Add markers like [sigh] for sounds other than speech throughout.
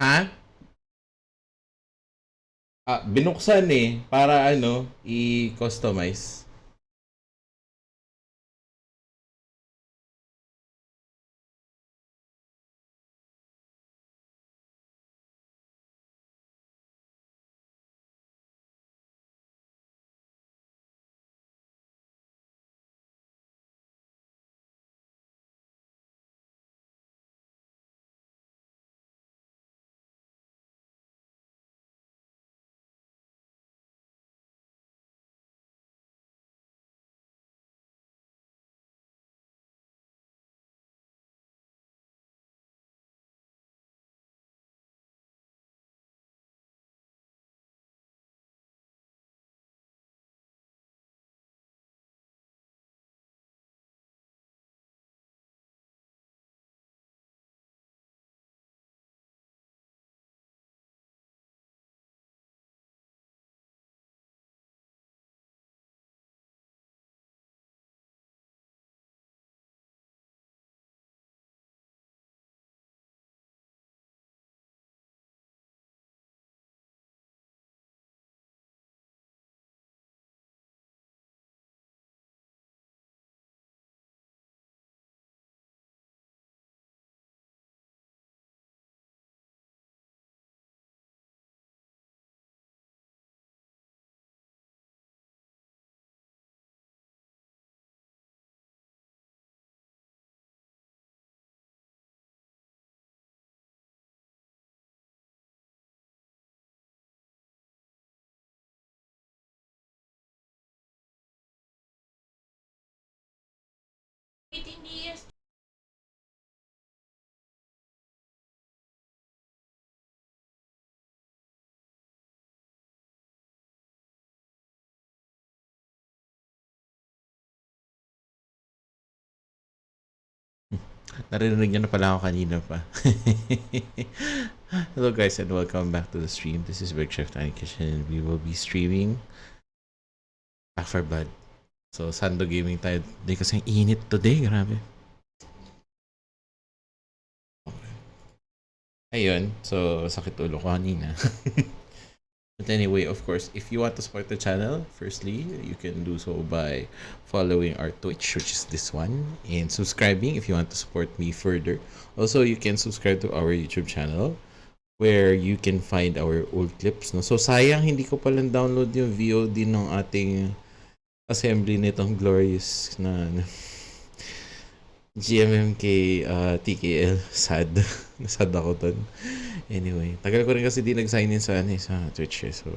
Ha? Ah, binuksan eh. Para ano, i-customize. Years [laughs] Narinig niyo na pala ako kanina pa. [laughs] Hello guys and welcome back to the stream. This is Big Tiny Kitchen and we will be streaming Back for Blood. So, Sando Gaming tayo. Hindi kasi ang init today. Grabe. Okay. Ayun. So, sakit ulo ko kanina. [laughs] But anyway, of course, if you want to support the channel, firstly, you can do so by following our Twitch, which is this one, and subscribing if you want to support me further. Also, you can subscribe to our YouTube channel where you can find our old clips. No? So, sayang hindi ko palang download yung VOD ng ating assembly nitong glorious na ano, GMMK uh, TKL. Sad. Sad [laughs] ako dun. Anyway, tagal ko rin kasi di nag-sign in sa, ano, eh, sa Twitch eh. So,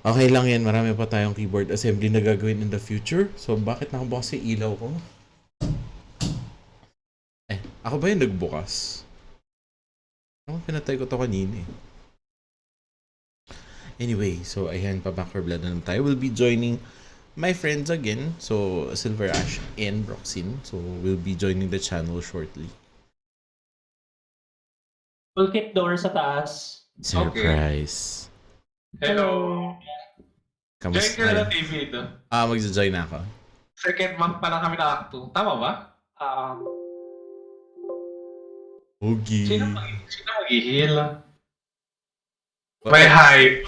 okay lang yan. Marami pa tayong keyboard assembly na gagawin in the future. So, bakit nakabukas yung ilaw ko? Eh, ako ba yung nagbukas? Ako pinatay ko to kanina eh. Anyway, so ayan, pa back for blood na naman tayo. We'll be joining my friends again. So, Silver Ash and Roxin. So, we'll be joining the channel shortly. Toolkit door sa taas. Surprise. Hello! Join Kamusta? ka na ng TV ito. Ah, magja-join na ako. Second month pa lang kami na Act 2. Tama ba? Um, Ogi. Sino mag sino mag-heal? May hype.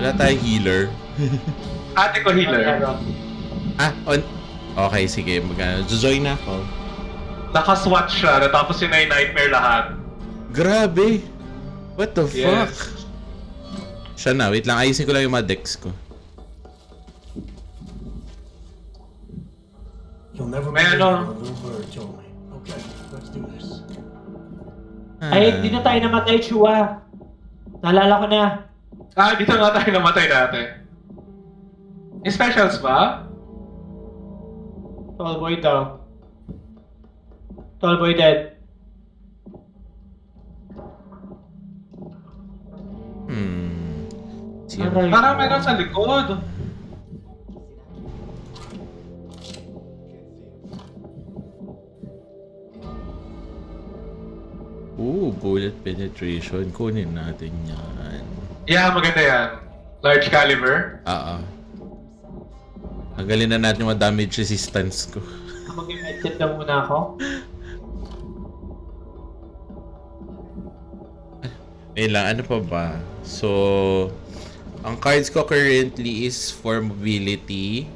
Wala tayong healer. [laughs] Ate ko healer. Ah, on. Okay, sige. Mag join na ako. Naka-swatch siya, natapos yun na yung nightmare lahat. Grabe! What the Yes. fuck? Siya na, wait lang. Ayusin ko lang yung mga decks ko. You'll never May believe ano? what a little bird told me. Okay, let's do this. ay, di na tayo namatay, Chua. Naalala ko na. Ah, dito nga tayo namatay dati. May specials ba? Tall boy daw. Tall boy dead. Hmm. Aray. Parang meron sa likod. Ooh, bullet penetration. Kunin natin yan. Yeah, maganda yan. Large caliber. Ah, ah. Tanggalin na natin yung damage resistance ko. Mag-medkit na muna ako. Ayun lang, ano pa ba? So, ang cards ko currently is for mobility.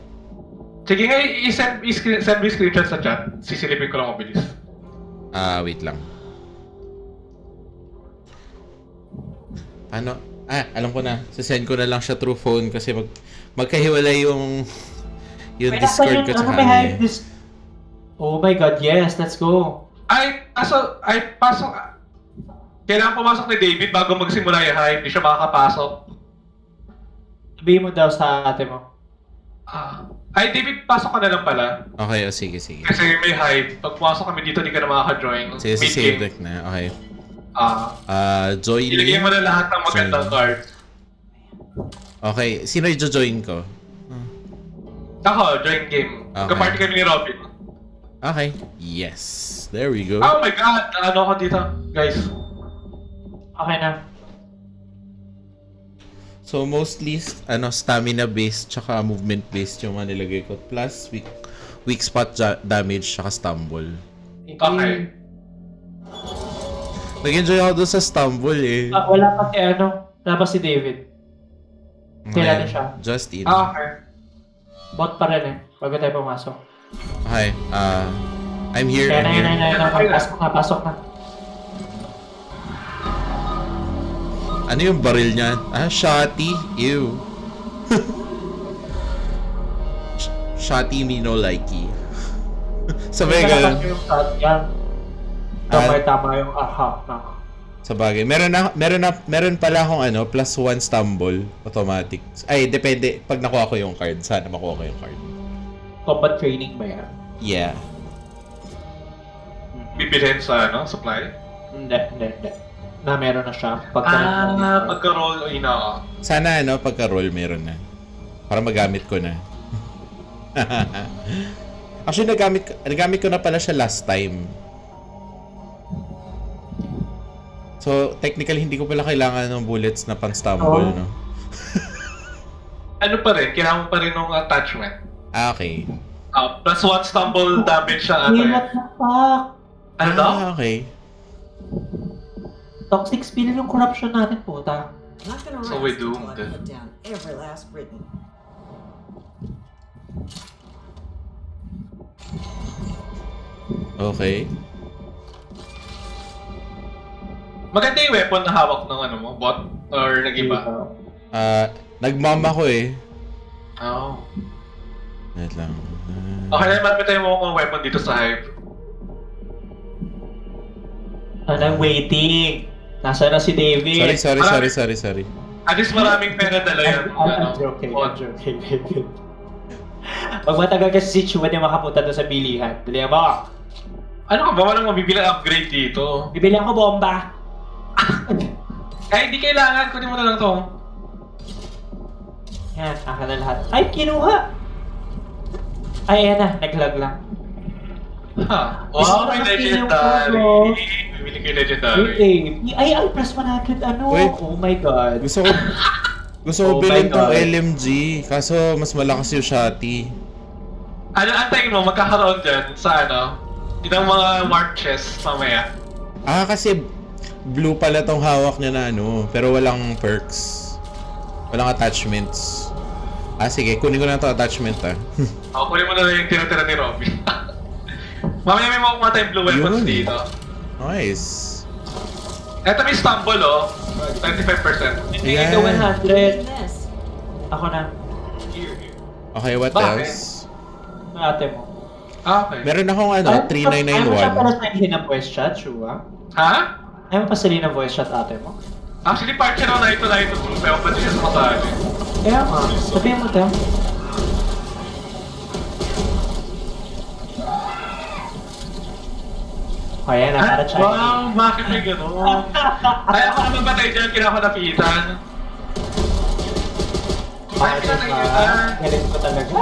Sige nga, i-send, i-screen, send me screenshot sa chat. Sisilipin ko lang mabilis. Ah, wait lang. Paano? Ah, alam ko na. Sasend ko na lang siya through phone kasi mag magkahiwalay yung yung nasa Discord ko sa ano, kanya. hide this... Oh my god, yes, let's go. Ay, aso, ay, pasok. Kailangan pumasok ni David bago magsimula yung high. Hindi siya makakapasok. Sabihin mo daw sa ate mo. Ah. Ay, David, pasok ka na lang pala. Okay, oh, sige, sige. Kasi may hype. Pag pumasok kami dito, di ka na makaka-join. Sige, si Mid-game. save deck na. Okay. Ah. Ah, join ilagay mo na lahat ng magandang Join. card. Okay, sino i-join ko? Ako, join game. Okay. Magka-party kami ni Robin. Okay. Yes. There we go. Oh my god! Ano ako dito, guys? Okay na. So mostly ano stamina based tsaka movement based yung mga nilagay ko plus weak weak spot damage tsaka stumble. Okay. Nag-enjoy ako doon sa stumble eh. Ah, wala pa si ano, wala pa si David. Kailan na siya? Just in. Ah, okay. Bot pa rin eh, bago tayo pumasok. Okay. Uh, I'm here. Kaya I'm na, yun na, here. yun na, yun na, pasok na, pasok na. Ano yung baril niya? Ah, shotty. Ew. [laughs] Sh- shotty me no likey. [laughs] Sabay Kaya ganun. kasi yung Ah. Tama, tama yung aha na. Sa bagay. Meron na, meron na, meron pala akong ano, plus one stumble. Automatic. Ay, depende. Pag nakuha ko yung card. Sana makuha ko yung card. Combat training ba yan? Yeah. Bibilhin sa, ano, supply? Hindi, hindi, hindi. Na meron na siya. Pagka Ah, pagka-roll, ina. Sana ano, pagka-roll meron na. Para magamit ko na. [laughs] Actually, nagamit, nagamit ko na pala siya last time. So, technically, hindi ko pala kailangan ng bullets na pang-stumble, Oo. no? [laughs] Ano pa rin, kailangan mo pa rin ng attachment. Ah, okay. Ah, plus one stumble damage siya. Hey, what the fuck? Ano daw? Ah, okay. Toxic spill yung corruption natin, puta. So until doomed. Down every last Briton. Okay. Maganda yung weapon na hawak ng ano mo, bot? Or nag-iba? Ah, nagmama ko eh. Oo. Wait lang. Ah, Okay na, malapit tayo mo kung weapon dito sa hive. Ano, I'm waiting. Nasa na si David? sorry, sorry, sorry, sorry, sorry. At least maraming pera dala yan. I'm, I'm, ano, I'm joking. I'm joking, David. Pag matagal kasi si Chua na makapunta doon sa bilihan, dali mo, Ano ka ba? Walang mabibili upgrade dito. bibili ako bomba. Kahit hindi kailangan, kunin mo na lang to. Yan, akin na lahat. Ay, kinuha! Ay, ayan na, naglag lang. Ha? Gusto Wow, may legendary. Bibili ko yung Wait, legendary. eh. Ay, ay, plus 100, ano? Wait. Oh my God. Gusto ko, [laughs] gusto ko Oh bilhin tong. LMG. Kaso, mas malakas yung shotty. Ano, antayin mo, magkakaroon dyan sa ano, itang mga mark chest mamaya. Ah, kasi blue pala tong hawak niya na ano, pero walang perks. Walang attachments. Ah, sige, kunin ko na to attachment ah. [laughs] O, kunin mo na lang yung tinatira ni Robin. [laughs] mamaya may makukuha tayong blue weapons Yun. dito. nice. Eto may stumble oh. 25%. Bigay Yeah. ka 100. This. Ako na. Here, here. Okay, what Bakit? else? Yung ate mo. Ah, okay. Meron akong ano, Ayaw mo siya pala 3991. sa ng voice chat, Chua? Ha? Ayaw mo pa sali ng voice chat ate mo? Actually, part siya ng Naito Naito group. Pero pwede siya sumasali. Kaya nga, sabihin mo daw. O yan, na, para Chinese. Wow, bakit may gano'n? [laughs] Ay, ako naman ba tayo dyan? Kailangan ko napitan. Bakit Bakit ka ba? nakitan? Galing ko talaga.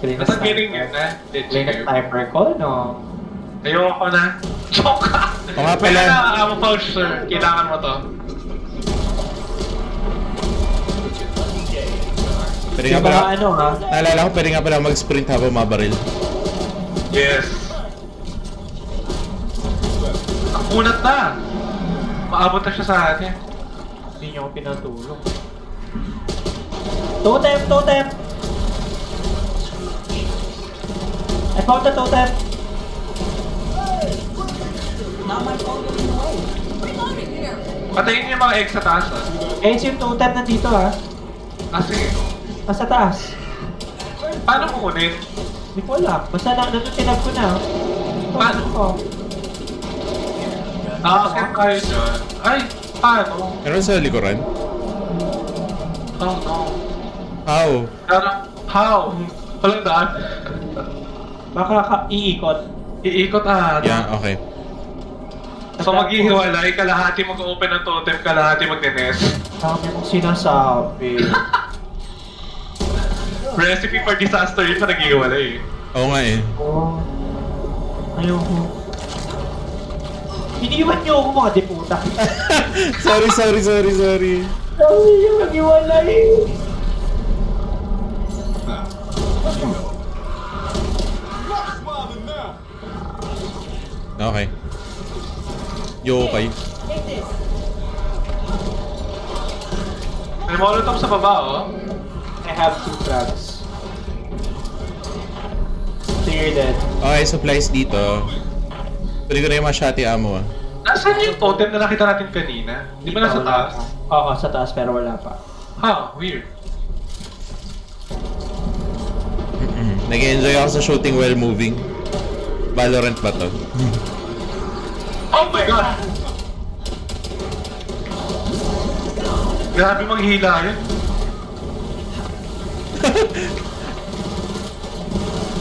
Galing na Nasa galing sniper. yun na. Galing na sniper ko, no? Ayoko na. Joke ka! Oo nga pala. Kaya na, amo pouch, sir. Kailangan mo to. Pwede Kaya nga baka pala, ano ha? naalala ko, pwede nga pala mag-sprint habang mabaril. Yes. Ang kunat na. Maabot na siya sa atin. Hindi niyo ako pinatulong. Totem! Totem! I found the totem! Not my phone getting away. Reloading here. Patayin niyo yung mga egg sa taas ah. Eh, yung totem nandito ha. Ah, sige. Nasa taas. Paano kukunin? Hindi ko alam. Basta na, nandun tinag ko na. Paano? ko? Nakakakit kayo dyan. Ay, paano? Meron sa likuran? Oh no. How? How? Walang daan. Baka ka iikot. Ah. Yeah, okay. So maghihiwalay, kalahati mag-open ng totem, kalahati magne-nest. Dami mong sinasabi. [laughs] Recipe for disaster yun sa naghihiwalay eh. Oo nga eh. oh. Ayoko. Iniwan niyo ako mga deputa. [laughs] sorry, sorry, sorry, sorry. Sabi niyo mag-iwalay. Okay. Yo, okay. Take this. May molotov sa baba oh. I have two frags. So you're dead. Okay, supplies dito. Tuloy ko na yung mga shotty ammo ah. Nasaan yung totem na nakita natin kanina? Di ba nasa taas? Oo, sa taas pero wala pa. Ha, weird. Nag-enjoy ako sa shooting while moving. Valorant ba to? Oh my god! Grabe maghila yun. [laughs]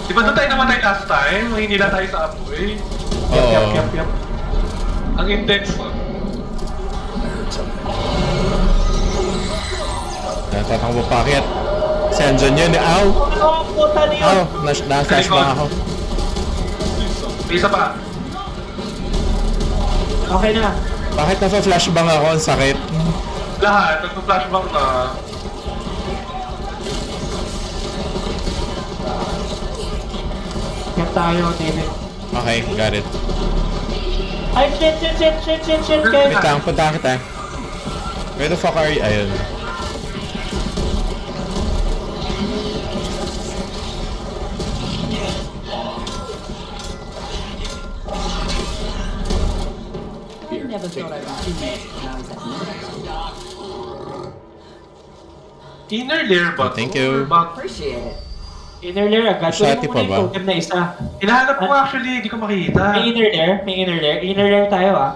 Di ba doon tayo namatay last time? Mahinila tayo sa apoy. Yup, yup, Oo. yup, yup. Ang intense mo. Natatakbo pa akyat. Si Anjon yun eh. Ow! Ano ang puta niyo? Ow! Nas na-flash bang ako. Isa pa. Okay na. Bakit na-flash bang ako? Ang sakit. Lahat, nagpa-flashback na. Yan tayo, David. Okay, got it. Ay, shit, shit, shit, shit, shit, shit, guys. Wait lang, punta kita. Where the fuck are you? Ayun. Never thought I'd see this when I was at. Inner layer ba? to? Thank you. Back- Appreciate it. Inner layer agad. Shotty Kunin mo muna pa ba? yung totem na isa. Hinahanap ko actually, hindi ko makita. May inner layer? May inner layer? Inner layer tayo ah.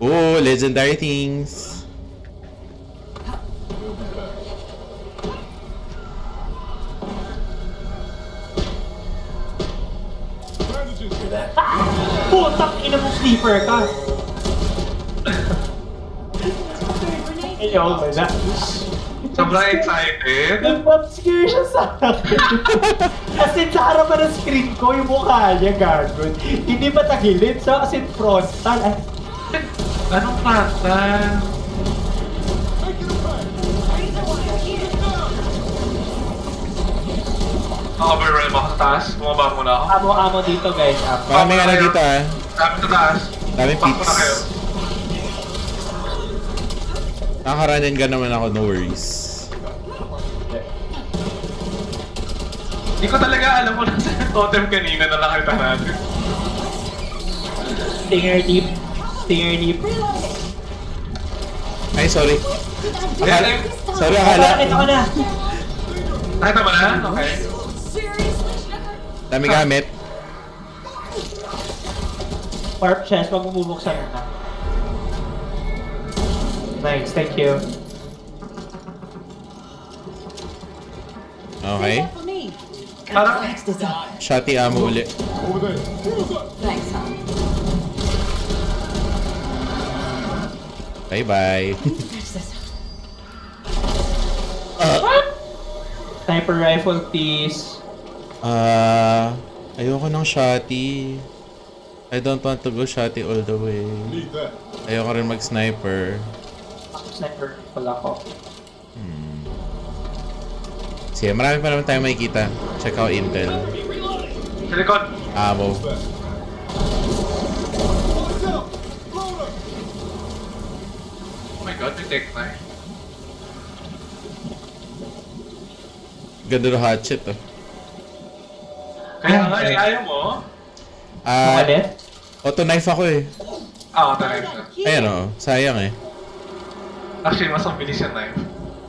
Oh, legendary things. Putang ina mo sleeper ka. Ayaw mo na. Sobrang excited. Nag-scare siya sa akin. As in, sa harapan ng screen ko, yung mukha niya gagawin. Hindi ba tagilid? So, as in, frontal. Ay, Anong? Overwhelm ako sa taas. Bumaba muna ako. Amo-amo dito, guys. Amo. Maraming ano dito ah. Sabi sa taas. Daming Pakpo na peeps. kayo. Nakakaranin ka naman ako, no worries. Hindi ko talaga alam kung nasa totem kanina na nakita natin. Stinger deep. Stinger deep. Ay, sorry. Akala, Eh, sorry, Akala, nakita ko na. Nakita mo na? Okay. Dami gamit. Warp chest, wag mo bubuksan na. Nice, thank you. Okay. For me. Parang-. Shotty ammo uli. Thanks, hon. Bye-bye. [laughs] This. Sniper rifle, please. Ah, ayoko ng shotty. I don't want to go shotty all the way. Ayoko rin mag-sniper. Sniper rifle ako. Sige, marami pa naman tayo makikita. Check out Intel. Sa likod. Ammo. tech na eh. Ganda ng hatchet oh. Kaya nga, eh, ayaw mo. Ah, Umalit? auto knife ako eh. Ah, talaga siya. Ayun oh, sayang eh. Actually, mas mabilis yan na yun.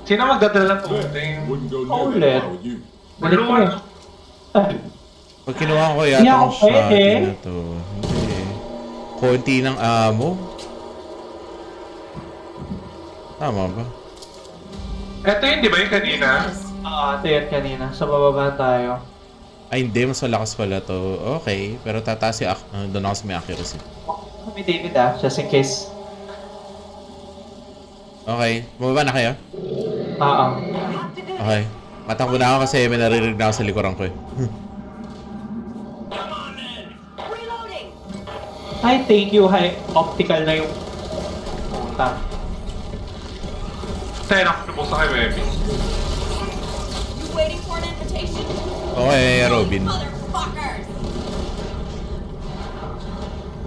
Sino magdadala ng near Oh, you. Balik ko eh. Ah, Pag kinuha ko yata ako ang shot pwede. na to. Hindi. Konti ng amo. Tama ba? Ito yun, di ba yung kanina? Ah, ito yan kanina. Sa bababa tayo. Ay hindi, mas malakas pala to. Okay, pero tataas yung, uh, doon ako sa may accuracy. Kami David ah, just in case. Okay, bumaba na kayo? Oo. Okay. Matakbo na ako kasi may naririnig na ako sa likuran ko eh. Ay, thank you. Hi, optical na yung... Puta. Tayo na, lubos na kay Webby. You waiting for an invitation? Okay, Robin.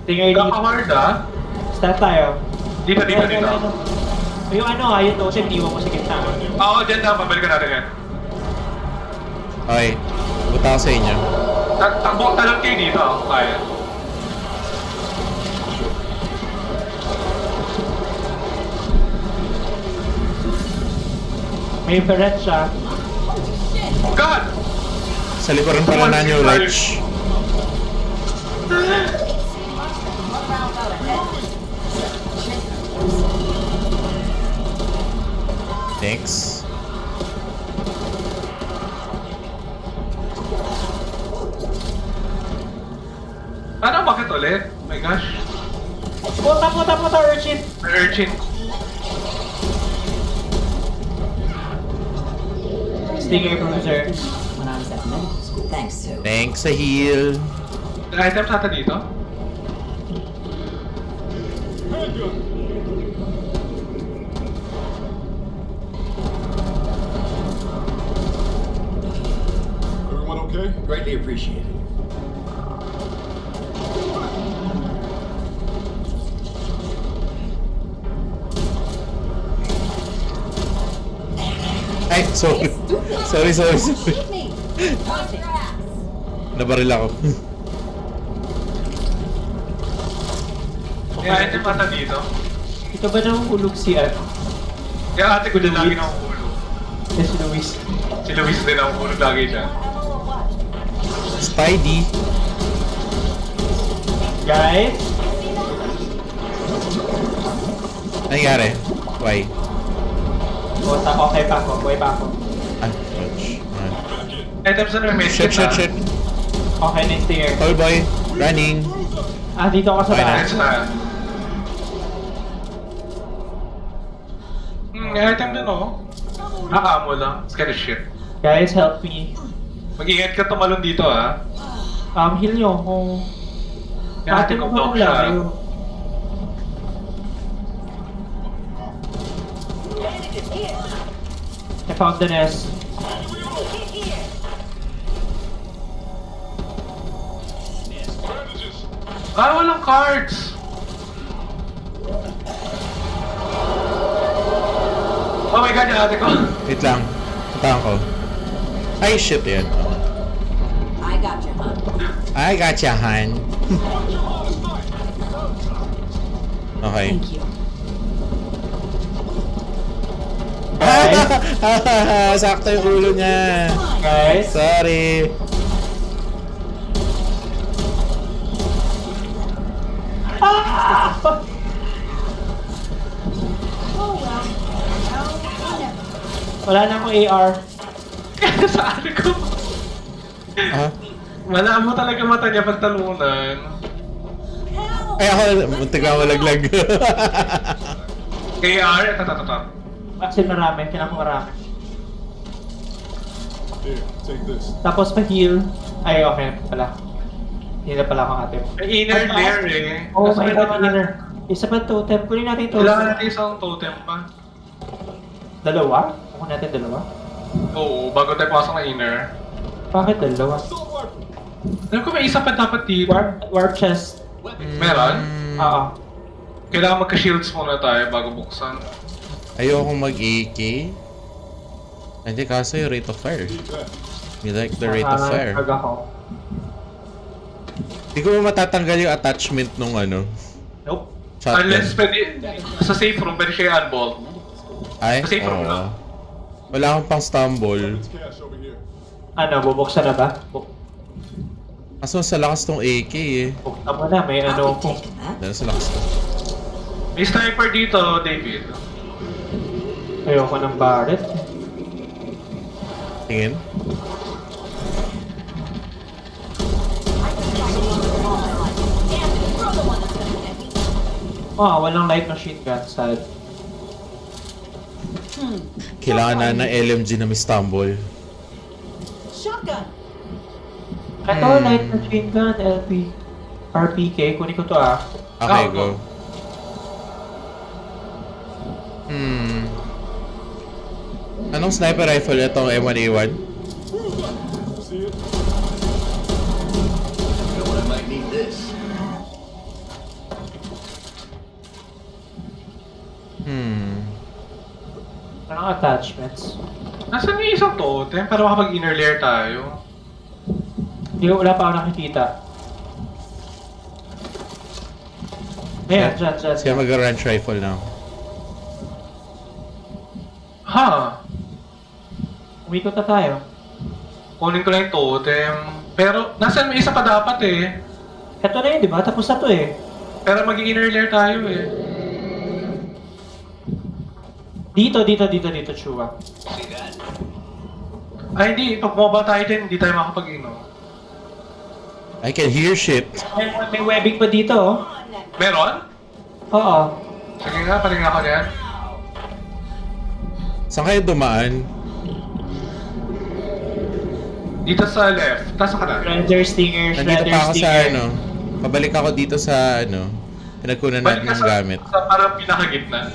Tingnan dito. Kakaward ah. Start tayo. Dito, dito, dito. Yung ano ah, yung totem, iwan mo sa gitna. Oo, dyan na, pabalikan natin yan. Okay. Punta ako sa inyo. Tak takbo talon kayo dito, ah. kaya. May beret siya. Oh God! Sa likuran pala na nyo, Ledge. [laughs] Thanks. Ano, bakit ulit? Oh my gosh. Puta, puta, puta, urchin! Urchin. Stinger bruiser. When I was at medical. Thanks, Sue. Thanks sa heal. May items natin dito? Appreciated. Ay, [laughs] sorry. sorry, sorry, sorry. [laughs] Nabaril ako. May item natin dito. Ito ba nahulog si ano? Kaya ate ko din lagi ng ulo. Yes, Luis. Si Luis din ang ulo lagi dyan. Spidey. Guys, Nangyari? Why? puta, okay pa ako, buhay pa ako. Ah, ouch. Ah. Items na may Shit, shit, shit. Okay na yung stinger. Tall boy. Running. Ah, dito ako sa Okay bahay. Hmm, may item din oh. Ah, amo lang. It's kind of shit. Guys, help me. Mag-ingat ka tumalon dito ah. Heal nyo kung... Kaya ate ko block siya. I found the nest. Ah, walang cards! Oh my god, yung ate ko. Wait lang. Puntahan ko. Ay, shit yan. I got ya, Han. [laughs] okay. Thank you. [laughs] Sakto yung ulo niya. Guys, Sorry. Oh whatever. wala na akong AR. [laughs] sa ate ko. Ah? Wala mo talaga mata niya pag talunan. Ay, ako, muntik [laughs] na malaglag. KR, ito, ito, ito. Kasi marami, kailangan ko marami. Here, take this. Tapos pa-heal. Ay, okay pala. Heal na pala akong ate. May inner layer eh. Oh Mas my kailangan god, natin- inner. Isa pa totem. Kunin natin ito. Kailangan natin isang totem pa. Dalawa? Kunin natin dalawa? Oo, bago tayo pasok na inner. Bakit dalawa? Alam ko may isa pa dapat dito. Warp, warp chest. Meron? Oo. Kailangan magka-shields muna tayo bago buksan. Ayokong mag-AK. Hindi, kaso yung rate of fire. You like the rate of fire. Nakakapag ako. Hindi ko matatanggal yung attachment nung ano. Nope. Shotgun. Unless pwede, sa safe room, pwede siya unbolt. Ay, Kasi from oo. now. Wala akong pang stumble. Ano, bubuksan na ba? Buk Kaso sa lakas tong AK eh. buksan mo na, may ano ko. Dahil sa lakas to. May sniper dito, David. Ayoko ng barret. Tingin. Ah, walang light machine gun. Sad. Hmm. Kailangan na ng LMG na may stumble. Shotgun. Ito, Hmm. light machine gun, LP. RPK, kunin ko to ah. Okay, Ah, go. Hmm. Anong sniper rifle itong M1A1? See it? know what I might need this. Hmm. Anong attachments? Nasaan yung isang totem para makapag-inner layer tayo? Hindi ko, wala pa ako nakikita. Ayan, dyan, dyan. Sige, mag-ranch rifle na. ako. Ha? Umikot na tayo. Kunin ko lang yung totem. Pero, nasaan may isa pa dapat eh. Ito na yun, di ba? Tapos na to eh. Pero mag-inner layer tayo eh. Dito, dito, dito, dito, Chua. Ay hindi, pag bumaba tayo din, hindi tayo makapag-inom. I can hear shit. May, may webbing pa dito, oh. Meron? Oo. Sige nga, paling ako niyan. Saan kayo dumaan? Dito sa left, taas ka na. Shredder Stinger, Nandito pa ako sa ano. Pabalik ako dito sa ano. Pinagkunan natin ng gamit. sa parang pinakagitna.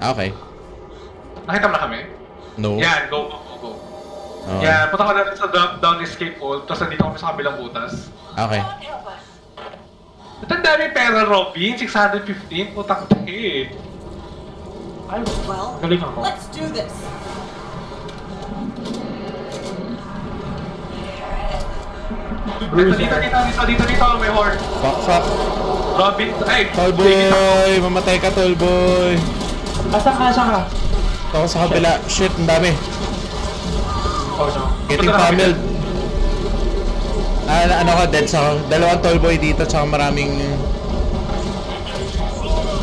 Ah, okay. Nakita mo na kami? No. Yan, go. Oh. Yan, punta ka na sa drop down escape hole, tapos nandito kami sa kabilang butas. Okay. Ba't ang dami pera, Robin? 615? Putang eh. Ay, Well, galing ako. let's do this. Dito, dito, dito, dito, dito, dito, may horn. Fuck, fuck. Robin, ay, Tallboy! Mamatay ka, Tallboy! Asan ka, asan ka? Ito ako sa kabila. Shit, ang dami. Oh no. Getting pummeled. Ah, na- ano ka, dead sa Dalawang Tallboy dito, tsaka maraming...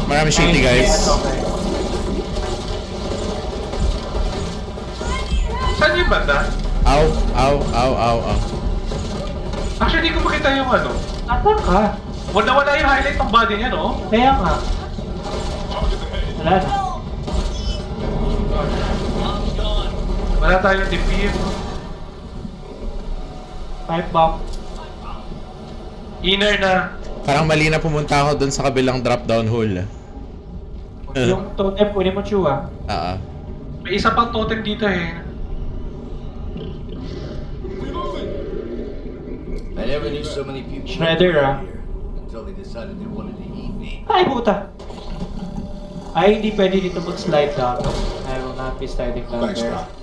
Maraming shitty guys. Okay. Saan yung banda? Ow, ow, ow, ow, ow. Actually, hindi ko makita yung ano. Asan ka? Wala wala yung highlight ng body niya, no? Kaya nga. Wala na. Wala tayong defib. Pipe bomb. Inner na. Parang mali na pumunta ako dun sa kabilang drop-down hole. Eh. Yung totem, kunin mo, Chua. Ah, ah. May isa pang totem dito eh. I never knew so many people Shredder, ah. here until they decided they wanted to eat me. Ay, puta! Ay, hindi pwede dito mag-slide down. I will not be sliding down Thanks, there. Doc.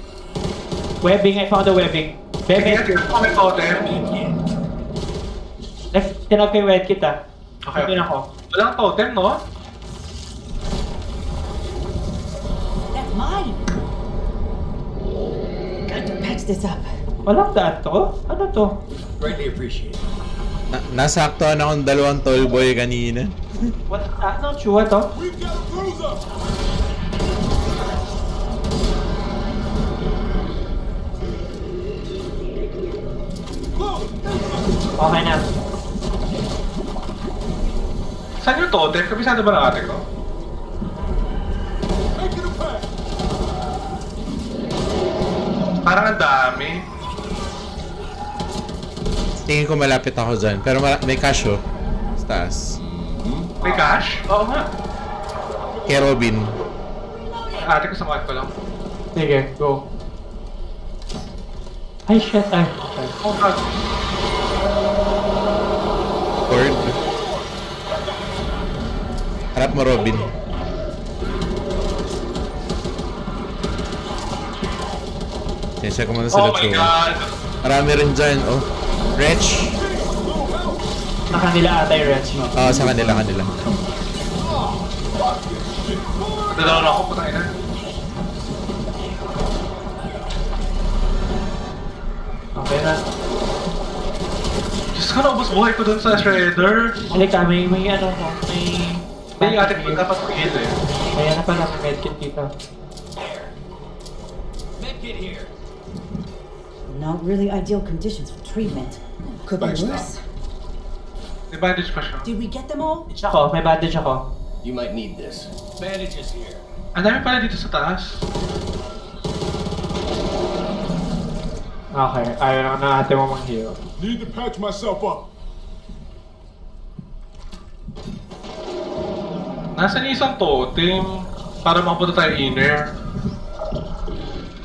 Webbing, I found a webbing. Sige, Bebe, tingnan ko may totem. Next, tinag ko yung webkit ah. Okay. Ako. Walang totem, no? That's mine. Got to patch this up. Walang daan to? Ano to? Greatly appreciated. Na nasaktuhan akong dalawang Tallboy kanina. What? Ano? Chua to? We've got a cruiser! Okay na. Saan yung totem? Kabisado ba ng ate ko? Parang ang dami. Tingin ko malapit ako dyan. Pero may cash oh. Sa taas. May cash? Oo nga. Kay Robin. Ate ko sa ko lang. Sige, go. Ay, shit. Ay, okay. Oh god. Cord. Harap mo, Robin. Sensya ko muna sa oh Latsuma. Marami rin dyan, oh. Wretch. Sa kanila ata yung wretch mo. Oo, oh, ah, sa kanila, kanila. Dalawa na ako, patay na. Okay na. Diyos ko, naubos buhay ko dun sa shredder. Halika, may, may ano mo, may... Hindi, atin ko dapat mag-heal eh. Ayan na pala, may medkit dito. Medkit here. Not really ideal conditions for treatment. Could be worse. May bandage pa siya. Did we get them all? Ako, may bandage ako. You might need this. Bandages here. Ang dami pala dito sa taas. Okay, ayaw na ate mo mag-heal. Need to patch myself up. Nasaan yung isang totem? Para makapunta tayo inner.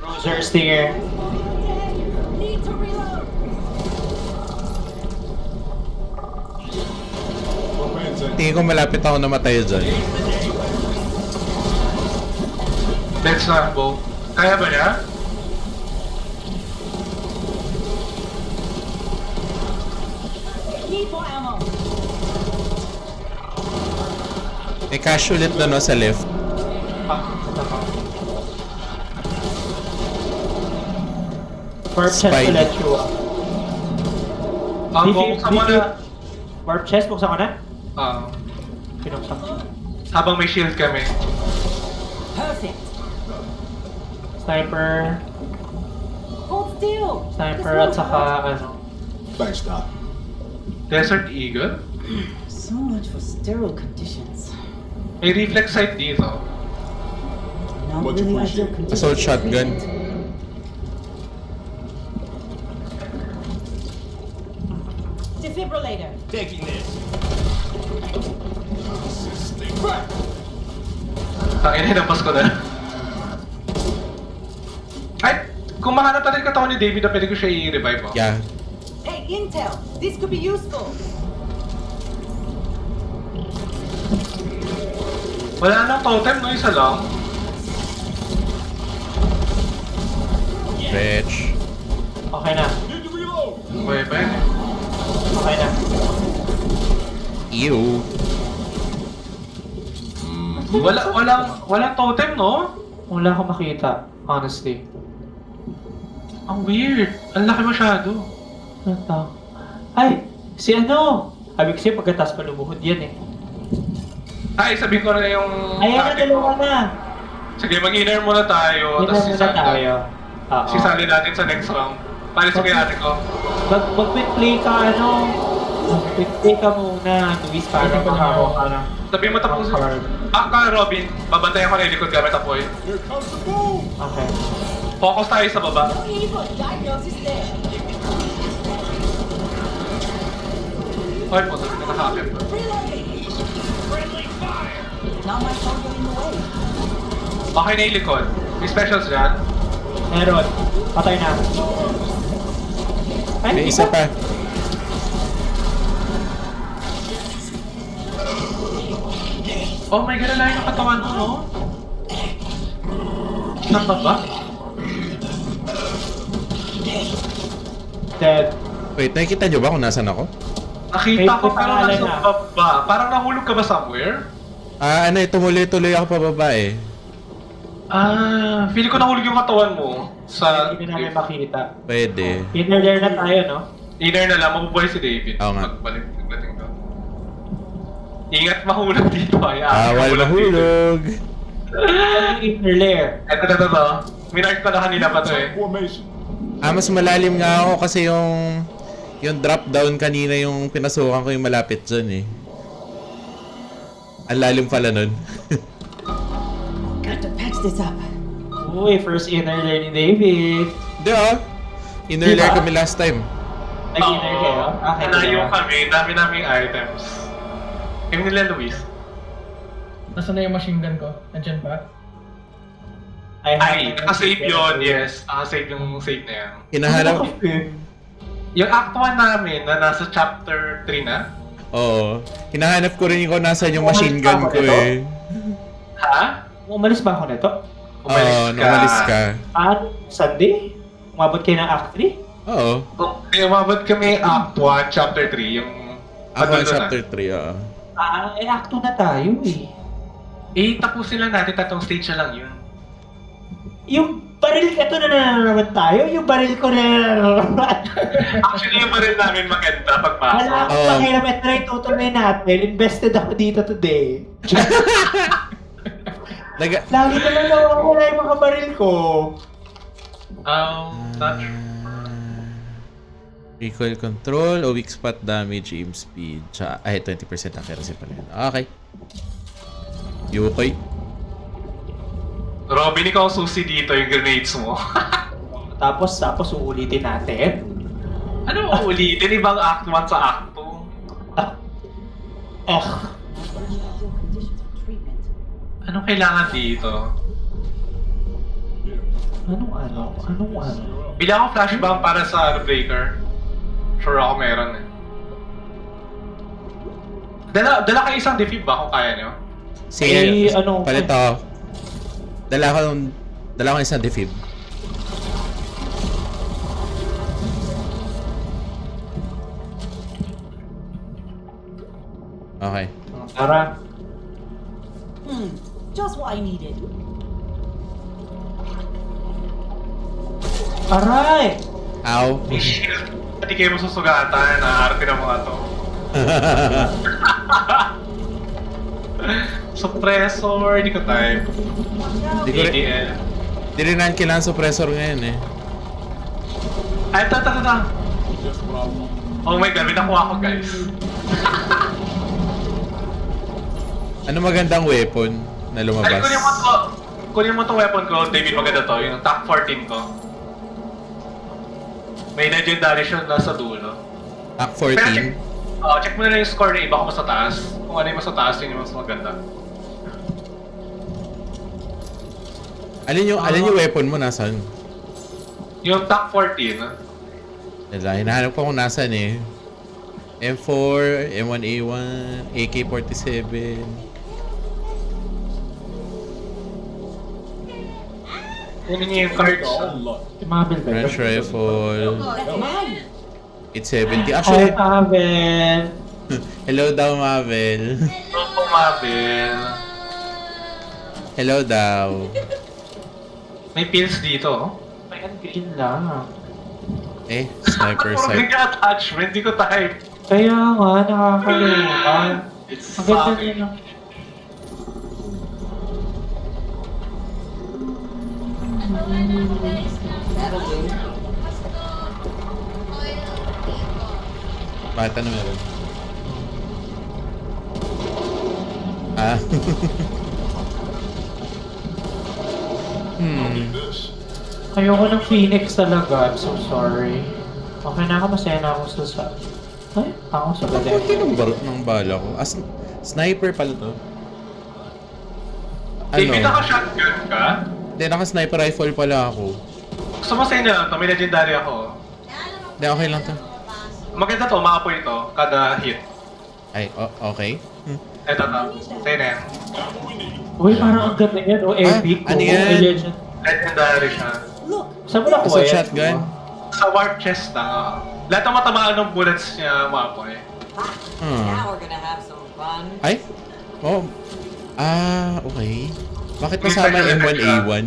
Bruiser, Stinger. Tingin ko malapit ako namatay dyan. Let's not go. Kaya ba niya? May cash ulit na no sa left. Ah, ito ko. Warp chest Spidey. ulit, Chua. Ang Di- buksan di- mo di- na. Warp chest, buksan ko na? Ah, Pinuksan ko. habang may shield kami. Perfect. Sniper, Hold still. sniper This at won't saka hurt. ano. Thanks, Doc. Desert Eagle? So much for sterile conditions. May reflex sight dito. Not Much really ideal appreciated. conditions. Assault for shotgun. Defibrillator. Taking this. Tangin na, hinampas ko na. Ay! Kung mahanap natin yung katawan ni David na pwede ko siya i-revive oh. Yeah. Hey, intel. This could be useful. Wala nang totem, no? Isa lang. Wretch. Okay na. Need to reload. Okay ba yun? Okay na. Ew. Wala, walang, walang totem, no? Wala akong makita, honestly. Ang weird. Ang laki masyado. Ano to? Ay! Si ano? Sabi kasi pagkatas pa lumuhod yan eh. Ay, sabihin ko na yung... Ayan na, dalawa ko. na! Sige, mag-inner muna tayo. Na muna sisali tayo. Oo. Sisali natin sa next round. Paano sige ate ko? Mag mag-quick play ka ano? Mag-quick play ka muna, Luis, para makakuha ka ng Sabi mo tapos. card. Ah, ka Robin. Babantayan ko na yung likod gamit apoy. Okay. Focus tayo sa baba. Ay, puto. Nakakakit. Reloading. Not my phone getting in the way. Okay na yung likod. May specials dyan. Meron. Patay na. Ay, May hindi isa pa. Oh my god, alayin ang katawan mo, no? Saan ba ba? Dead. Wait, nakikita nyo ba kung nasan ako? Nakita ko pangalan nasa na. baba. Parang nahulog ka ba somewhere? Ah, ano eh, tumuloy-tuloy ako pababa eh. Ah, feeling ko nahulog yung katawan mo. Sa Hindi na namin makita. Pwede. Inner there na tayo, no? inner na lang, mabubuhay si David. Oo nga. Pagbalik, pagdating ko. Ingat mahulog dito ay. ah, Awal mahulog. Ano inner lair? Ito, ito, ito. Minark ko na kanina pa to eh. Formation. Ah, mas malalim nga ako kasi yung yung drop down kanina yung pinasukan ko yung malapit dyan eh. Ang lalim pala nun. Got to patch this up. Uy, first inner lair ni David. Hindi ah. Inner layer kami last time. Nag-inner kayo? Okay, Nalayo kami, dami naming items. Yung nila Luis. Nasaan na yung machine gun ko? Nandiyan ba? I Ay, nakasave yun, yes. Nakasave yung save na yan. Hinahanap. Yung act 1 namin na nasa chapter 3 na. Oo. Hinahanap ko rin yung kung nasan yung machine gun ko eh. Ha? Umalis ba ako nito? Oo, oh, umalis ka. At Sunday? Umabot kayo ng Act 3? Oo. Okay, umabot kami Act 1, Chapter 3, yung... Ang na? chapter 3, oo. Ah, eh, Act 2 na tayo eh. Eh, tapusin lang natin, tatlong stage na lang yun. Yung baril, ito na naman tayo. Yung baril ko na [laughs] Actually, yung baril namin maganda Wala pagpasok. akong Oo. pakialam. Ito na itutuloy natin. Invested ako dito today. [laughs] Naga... Lagi na lang nawawala yung mga baril ko. Um, not sure. Recoil control, o weak spot damage, aim speed, tsaka, ay, 20% accuracy pala yun. Okay. Yukoy. Robin, ikaw susi dito yung grenades mo. [laughs] Tapos, tapos uulitin natin. ano mo ulitin? Ibang Act 1 sa Act 2. Eh, Ideal conditions for treatment. Anong kailangan dito? anong ano? Anong ano? Bilang ako flashbang para sa breaker. Sure ako meron eh. Dala, dala kayo isang defib ba kung kaya nyo? Sige, Eh, ano- palito. Dala ko, dala ko isang defib. Okay. Tara. Hmm, just what I needed. Aray! Ow. Hindi kayo masusugatan. Naarte ng mga to. [laughs] [laughs] Suppressor, hindi ko type. Di ko rin, ADL. di rin natin kailangan suppressor ngayon eh. Ay, I want. Oh my god, may nakuha ko guys. [laughs] Ano magandang weapon na Ay, lumabas? kunin mo to. Kunin mo to weapon ko, David, maganda to. Yung TAC 14 ko. May legendary siya nasa dulo. Act Pero check, 14. oh, check mo na lang yung score na iba mas sa taas. Kung ano yung mas sa taas, yun yung mas maganda. Alin yung, alin yung weapon mo nasan? Yung TAC 14, Wala, hinahanap ko kung nasan eh. M4, M1A1, AK-47. yun yung cards. French rifle. That's mine. 870. Ay, Actually, Mabel. Hello daw, Mabel. Ito po, Mabel. Hello daw. May pills dito. oh. May green lang. Eh, sniper Puro sight. yung attachment, di ko type. Kaya nga, nakakalimutan. It's Ang ganda fucking- nila. That'll do. Bakit ano meron? Ah. [laughs] hmm. Ayoko ng Phoenix talaga. I'm so sorry. Okay na ako, masaya na ako sa sa... Ay, ako sa Kunti galing. ng barot ng bala ko. As sniper pala to. David, Ano? naka-shotgun ka? Hindi, naka-sniper rifle pala ako. Gusto mo sa inyo lang to, may legendary ako. Hindi, okay lang to. Maganda to, maapoy ito, kada hit. Ay, okay. Eto to, sa'yo na yan. Uy, parang ang ganda yan, oh, epic. ano oh, yan? legend. Legendary siya. Saan mo nakuha Sa yan? shotgun. Sa warp chest lang, oo. Lahat ng matamaan ng bullets niya, maapoy. Hmm. Now we're gonna have some fun. Ay? Oh. Ah, okay. Bakit kasama yung M1A1?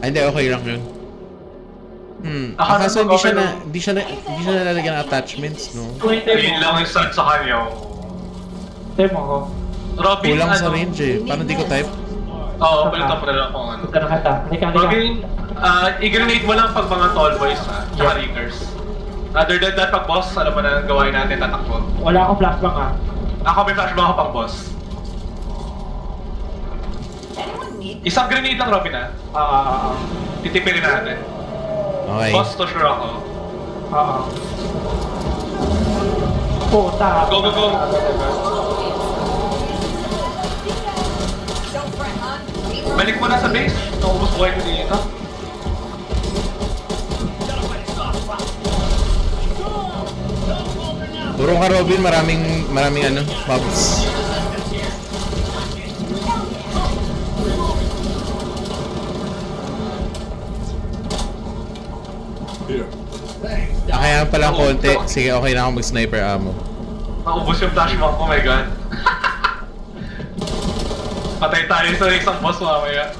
Ay, hindi, okay lang yun. Hmm. Ako, Ah, kaso hindi siya na, hindi siya na, hindi siya nalalagyan ng attachments, no? Ayun lang yung sa kanya. Temo ko. Robin, Kulang sa ano? range eh. Parang di ko type. Oo, palitan mo na lang kung ano. Punta na kita. Halika, halika. Robin, ah, i-grenade mo lang pag mga tall boys ha, tsaka riggers. Other than that, pag boss, alam mo na ang gawain natin, tatakbo. Wala akong flashbang ah. Ako may flashbang ako pang boss. Isang grenade lang, Robin ha. Ah, ah, ah, ah. Titipirin natin. Okay. Boss to sure ako. Ah, ah. Puta. Go, go, go. Balik mo na sa base. Naubos ko dito. Turong ka Robin, maraming maraming ano, mobs. Ah, kaya pala konti. Sige, okay na ako mag-sniper ammo. Naubos yung flashback ko, my god. Patay tayo sa isang boss mamaya.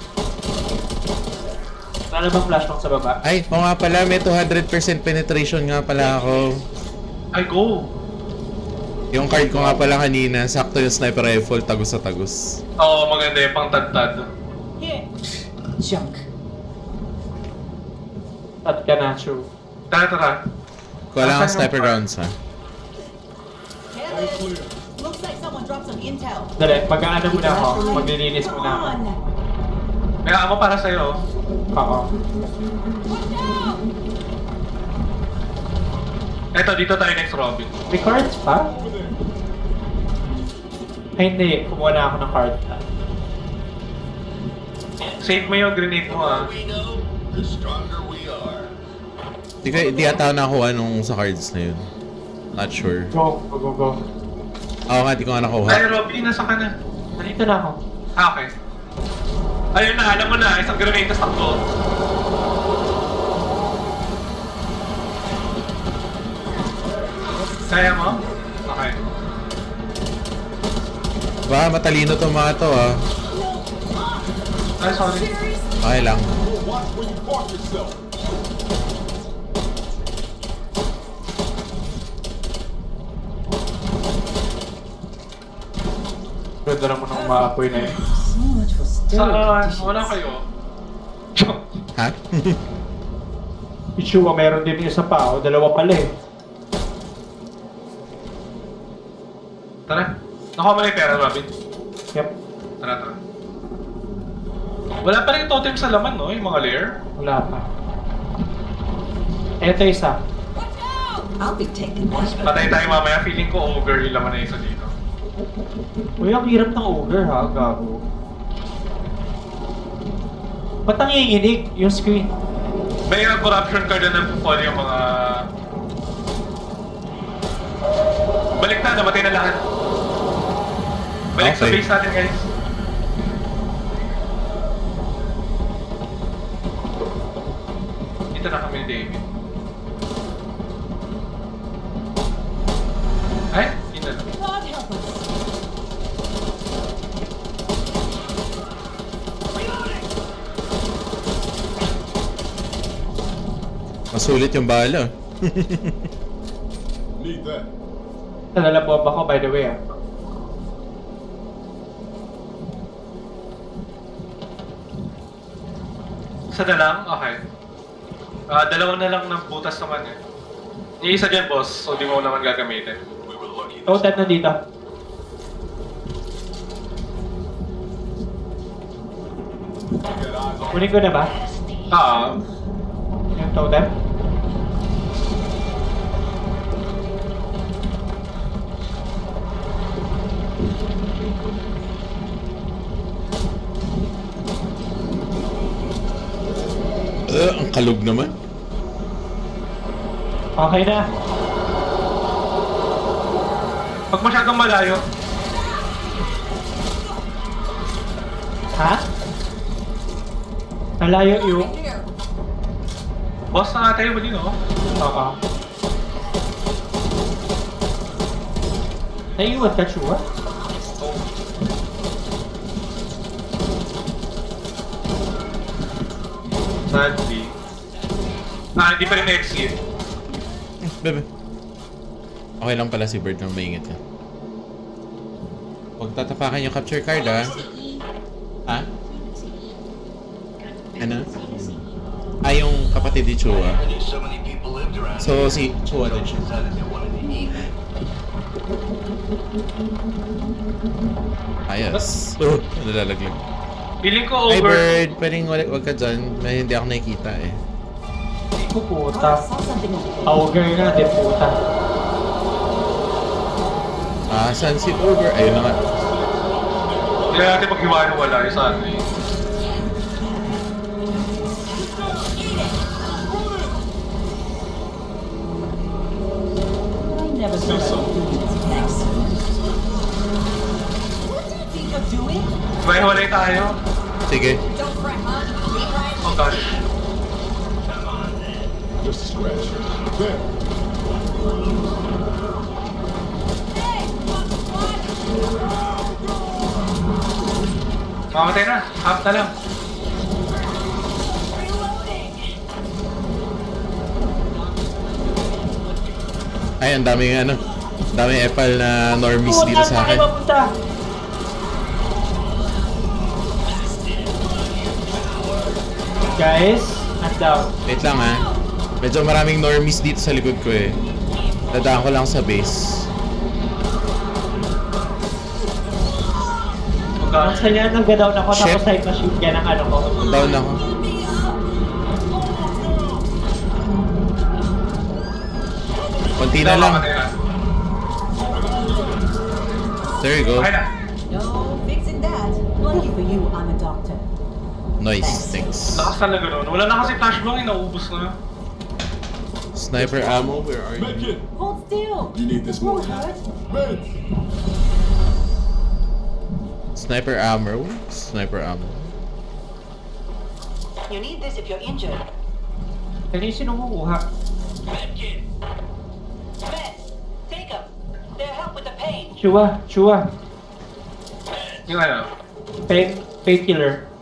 Wala bang flashback sa baba? Ay, oo nga pala, may 200% penetration nga pala ako. Ay, go! Yung card ko nga pala kanina, sakto yung sniper rifle, tagus sa tagus. Oo, maganda yung pang tad-tad. Junk. At ka na, true. Tara, tara. Kuha lang ang sniper rounds ha. Kevin! Intel. Dali, mag-aano muna ako. Maglilinis muna ako. May amo para sa'yo. Oo. Watch out! Eto, dito tayo next Robin. May cards pa? Ay, hindi. Kumuha na ako ng card. Save mo yung grenade mo ah. Di, di ata ako nakuha nung sa cards na yun. Not sure. Go, go, go, go. Oo nga, di ko nga Ay, nakuha. Robin, nasa ka na? Nandito na ako. Ah, okay. Ayun na, alam mo na, isang grenade tas takbo. Kaya mo? Okay. Ba, matalino to mga to ah. Ay, sorry. Okay lang. Watch where you park yourself. Ganda naman ng maapoy na yun. Saan? Wala kayo. Ha? [laughs] Ichua, meron din isa pa. O, dalawa pala eh. Tara. Nakuha mo na yung pera, Robin. Yep. Tara, tara. Wala pa rin totem sa laman, no? Yung mga layer. Wala pa. Eto isa. I'll be taking that. Patay tayo mamaya. Feeling ko over yung laman na isa dito. Uy, ang hirap ng ogre ha, gago. Ba't nanginginig yung screen? May uh, corruption card na nagpo-fall yung mga... Balik na, namatay na lahat. Balik sa Okay. base natin, guys. Masulit yung bala. Need that. Nadala bomba ko, by the way ah. Isa na lang? Okay. Ah, dalawa na lang ng butas naman eh. Yung isa dyan, boss. So, di mo naman gagamitin. Lucky. Totem na dito. Kunin ko na ba? Ah, Yung totem? Uh, ang kalog naman. Okay na. pag masyadong malayo, Ha? Nalayo yung... Boss na nga tayo, mali no? Oo. Naiiwan ka, Chua? Sadly. Ah, hindi pa rin exit. Bebe. Okay lang pala si Bird nang maingat ka. Huwag tatapakan yung capture card ah. Ha? Ano? Ah, yung kapatid ni Chua. So si Chua din siya. Ayos. Oh, nalalaglag. Feeling ko Hi over. Bird, pwedeng wag, wag ka dyan. May hindi ako nakikita eh. Hindi ko puta. Auger na, di puta. Ah, saan si Over? Ayun na nga. Hindi na natin maghiwa-wala yung sa ano eh. Never you're doing? May hiwalay tayo. Sige. Oh gosh. Just a scratch. There. Mamatay na. Half na lang. Ay, ang daming ano. Ang daming epal na normies dito sa akin. Guys, I'm down. Wait lang ha. Medyo maraming normies dito sa likod ko eh. Dadaan ko lang sa base. Ang saya nang gadaw ako Shit. tapos type machine gun ang ano ko. Down ako. Konti na lang. Na. There you go. Okay na. No fixing that. Lucky for you, I'm a doctor. Nice, thanks. Lakas talaga nun. Wala na kasi flashbang eh. Naubos na. Sniper ammo, where are you? Medkit. Hold still. You need this more. hurt. Meds. Sniper ammo? Sniper ammo. You need this if you're injured. Kanina sino kumukuha? Medkit. Meds. Take them. They'll help with the pain. Chua, chua. Yung ano. Pain, painkiller.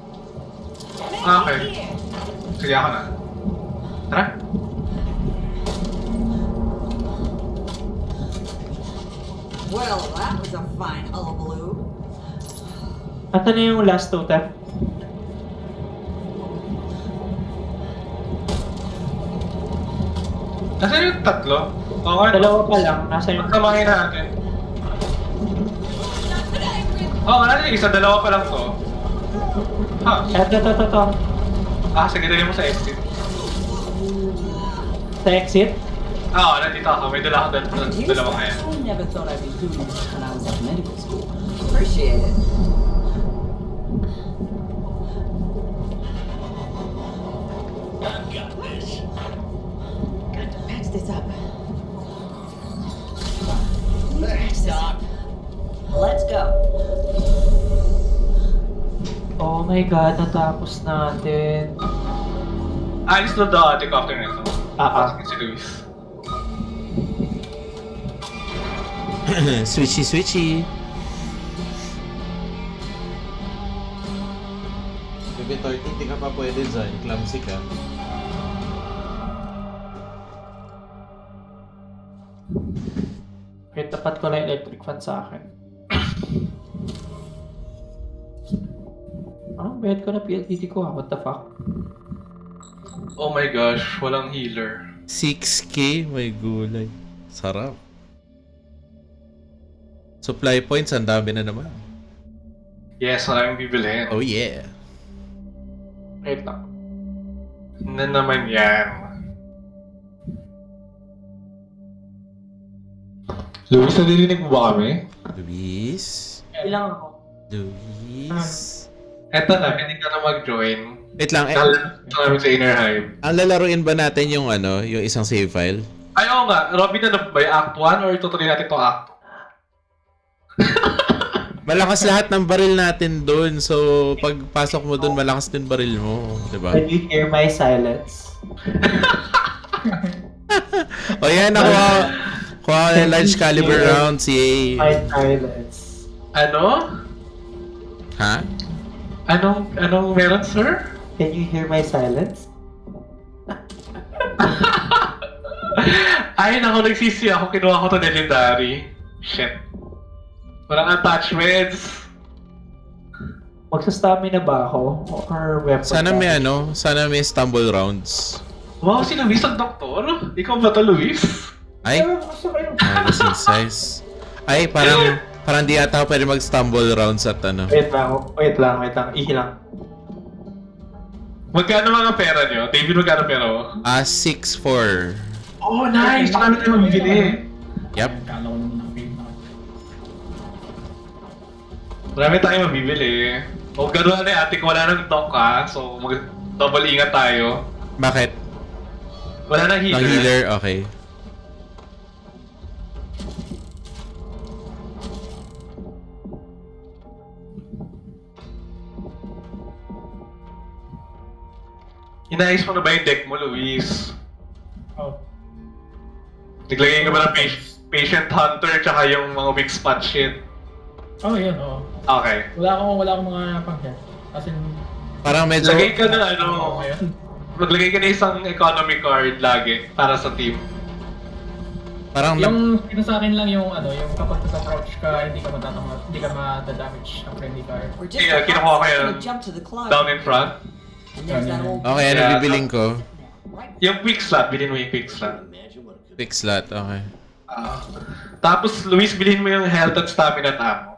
Ah, okay. Sige ako na. Tara. Well, that was a fine hullabaloo. At ano yung last totem? Nasaan yung tatlo? Okay. Dalawa pa lang. Nasa yung... Pagsamahin natin. Oo, oh, wala yung isa. Dalawa pa lang to. Ha? Eto, to, to, to. Ah, sige, dali mo sa exit. Sa exit? Ah, Oo, nandito ako. May dala ako dal dal- dalawa kaya. I never thought I'd be doing this when I was at medical school. Appreciate it. I've got this. Got to patch this up. Thanks, Doc. Let's go. Oh my god, natapos natin. Alis na daw ate ko after nito. Ah, ah. Si Luis. [clears throat] switchy, switchy. Bebe 30, hindi ka pa pwede dyan. Clumsy ka. Wait, tapat ko na yung electric fan sa akin. Bayad ko na PLDT ko ah? What the fuck? Oh my gosh, walang healer. 6k, may gulay. Sarap. Supply points, ang dami na naman. Yes, maraming bibilhin. Oh yeah. Wait lang. Na naman yan. Luis, nadidinig mo ba kami? Luis? Ilang ako? Luis? Eto na, pwede ka na mag-join. Wait lang, eh, namin sa Inner Hive. ang lalaruin ba natin yung ano, yung isang save file? Ay, oo nga. Robin, ano ba yung Act 1 or tutuloy natin itong Act [laughs] Malakas lahat ng baril natin doon. So, pagpasok mo doon, malakas din baril mo. di ba? Can you hear my silence? [laughs] O yan, nakuha. Kuha ko ng large caliber rounds. Yay. My silence. 2? Ano? Ha? Anong, anong meron, sir? Can you hear my silence? [laughs] Ay, naku, nagsisi ako. Kinuha ko to legendary. Shit. Walang attachments. Magsa-stamina ba ako? Or weapon? Sana may damage? ano, sana may stumble rounds. Wow, si Luis ang doktor? Ikaw ba to, Luis? Ay, Pero gusto ko yung... magazine size. Ay, parang, parang di ata ako pwede mag-stumble rounds at ano. Wait lang, wait lang, wait lang. Ihi lang. Magkano mga pera nyo? David, magkano pera mo? Ah, 6-4. Oh, nice! Marami tayo mabibili. Na. Marami tayo mabibili. O gano'n na ate ko, wala nang dock ha. So, mag double ingat tayo. Bakit? Wala nang healer. Ang healer, okay. Inayos mo na ba yung deck mo, Luis? Oh. Naglagay ka ba ng pa- patient hunter tsaka yung mga weak spot shit? Oh, yun, oo. Okay. Wala akong, wala akong mga pang-health. As in, Parang medyo... Lagay ka na ano, ano yun. maglagay ka na isang economy card lagi para sa team. Parang Yung, ito sa akin lang yung ano, yung kapag nag-approach ka, hindi ka matatama, hindi ka ma-damage ang friendly card. We're just Yeah, kinukuha ko yun. gonna jump to the cloud. Down in front. Okay, ano Yeah. bibiling ko? Yung quick slot, bilhin mo yung quick slot. Quick slot, okay. Ah. tapos, Luis, bilhin mo yung health at stamina at ammo.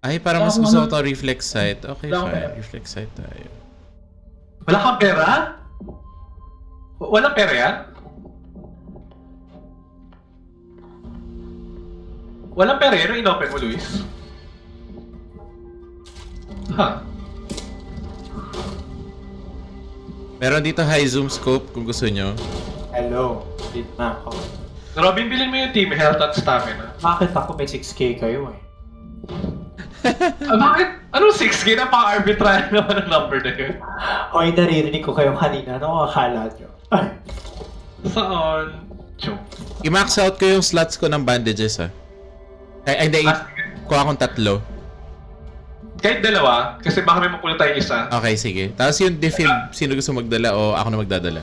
Ay, parang mas gusto ko to reflex sight. Okay, Wala akong fine. pera. Reflex sight tayo. Wala kang pera? W- Walang pera yan? Walang pera yan? Yung inopen mo, Luis? Ha? Meron dito high zoom scope kung gusto nyo. Hello. Dito na ako. Robin, bilhin mo yung team health at stamina. Bakit ako may 6k kayo eh? Ah, bakit? Anong 6K na pang-arbitrary naman ang number na yun? Hoy, naririnig ko kayong kanina. Ano ang akala nyo? Saan? Joke. I-max out ko yung slots ko ng bandages, ha. Ay, ay, hindi. Ah, Kuha akong tatlo. Kahit dalawa, kasi baka may makulit tayong isa. Okay, sige. Tapos yung defib, sino gusto magdala o ako na magdadala?